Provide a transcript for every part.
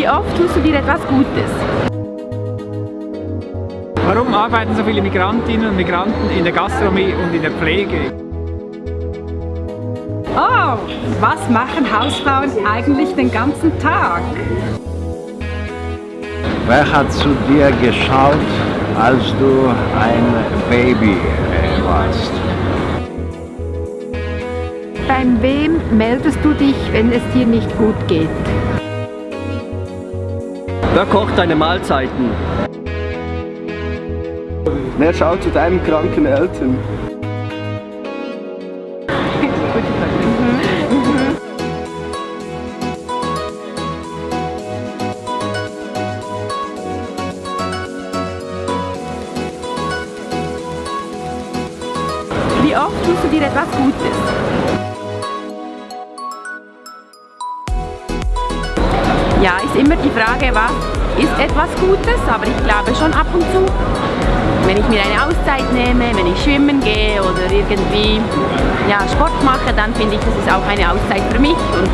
Wie oft tust du dir etwas Gutes? Warum arbeiten so viele Migrantinnen und Migranten in der Gastronomie und in der Pflege? Oh, was machen Hausfrauen eigentlich den ganzen Tag? Wer hat zu dir geschaut, als du ein Baby warst? Beim wem meldest du dich, wenn es dir nicht gut geht? Wer kocht deine Mahlzeiten? Wer schaut zu deinen kranken Eltern? Wie oft tust du dir etwas Gutes? Ja, ist immer die Frage, was ist etwas Gutes, aber ich glaube schon ab und zu. Wenn ich mir eine Auszeit nehme, wenn ich schwimmen gehe oder irgendwie ja, Sport mache, dann finde ich, das ist auch eine Auszeit für mich und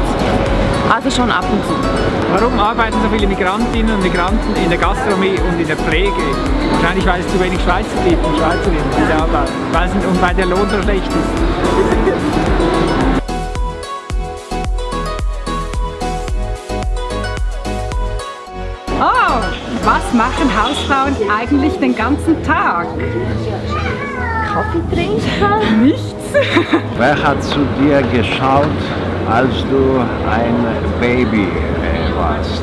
also schon ab und zu. Warum arbeiten so viele Migrantinnen und Migranten in der Gastronomie und in der Pflege? Wahrscheinlich, weil es zu wenig Schweizer gibt und Schweizerinnen, die da arbeiten. Und weil der Lohn so schlecht ist. Was machen Hausfrauen eigentlich den ganzen Tag? Kaffee trinken? Nichts. Wer hat zu dir geschaut, als du ein Baby warst?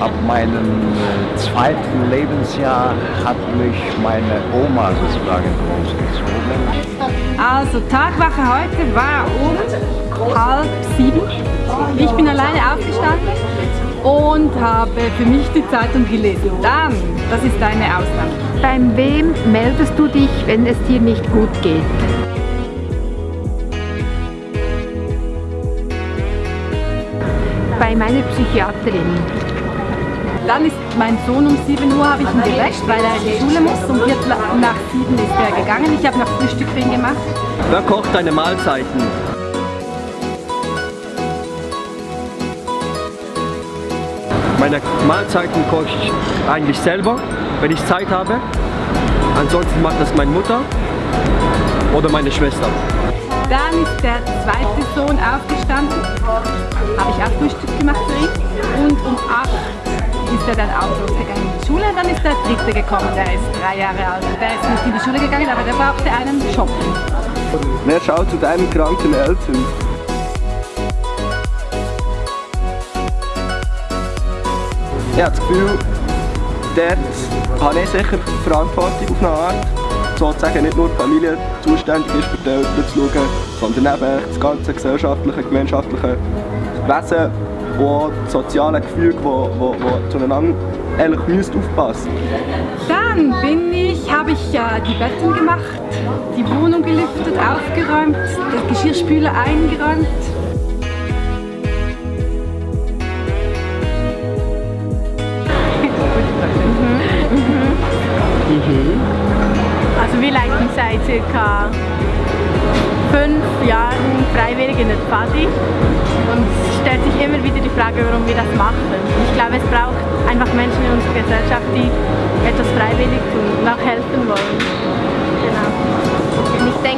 Ab meinem äh, zweiten Lebensjahr hat mich meine Oma sozusagen großgezogen. Also Tagwache heute war um halb sieben. Ich bin alleine aufgestanden und habe für mich die Zeitung gelesen. Dann, das ist eine Ausnahme. Beim wem meldest du dich, wenn es dir nicht gut geht? Bei meiner Psychiaterin. Dann ist mein Sohn um 7 Uhr habe ich ihn geweckt, weil er in die Schule muss. Um Viertel nach 7 ist er gegangen. Ich habe noch Frühstück für ihn gemacht. Wer kocht deine Mahlzeiten? Meine Mahlzeiten koche ich eigentlich selber, wenn ich Zeit habe. Ansonsten macht das meine Mutter oder meine Schwester. Dann ist der zweite Sohn aufgestanden, habe ich auch Frühstück gemacht für ihn. Und um 8 ist er dann auch losgegangen in die Schule. Dann ist der dritte gekommen, der ist drei Jahre alt. Der ist nicht in die Schule gegangen, aber der brauchte einen Job. Wer schaut zu deinen kranken Eltern? Ich habe das Gefühl, dort habe ich sicher Verantwortung auf eine Art. Sozusagen nicht nur die Familie zuständig ist für die Eltern zu schauen, sondern eben das ganze gesellschaftliche, gemeinschaftliche Wesen und das soziale Gefüge, wo, wo, wo zueinander eigentlich müsste aufpassen Dann bin ich, habe ich äh, die Betten gemacht, die Wohnung gelüftet, aufgeräumt, den Geschirrspüler eingeräumt. Also wir leiten seit circa fünf Jahren freiwillig in der Pfadi und es stellt sich immer wieder die Frage, warum wir das machen. Ich glaube, es braucht einfach Menschen in unserer Gesellschaft, die etwas freiwillig tun und auch helfen wollen.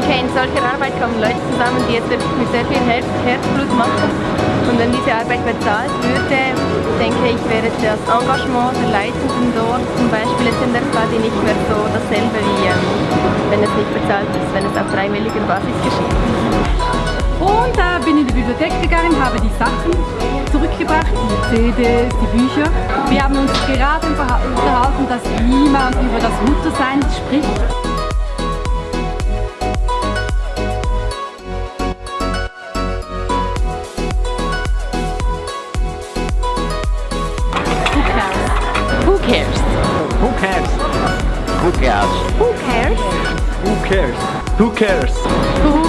In solcher Arbeit kommen Leute zusammen, die es mit sehr viel Herz, Herzblut machen. Und wenn diese Arbeit bezahlt würde, denke ich, wäre das Engagement der Leitenden dort zum Beispiel jetzt in der Pfadi nicht mehr so dasselbe wie ähm, wenn es nicht bezahlt ist, wenn es auf freiwilliger Basis geschieht. Und da bin ich in die Bibliothek gegangen, habe die Sachen zurückgebracht, die CDs, die Bücher. Wir haben uns gerade unterhalten, dass niemand über das Muttersein spricht. Who cares? Who cares? Who cares? Who cares? Who cares? Who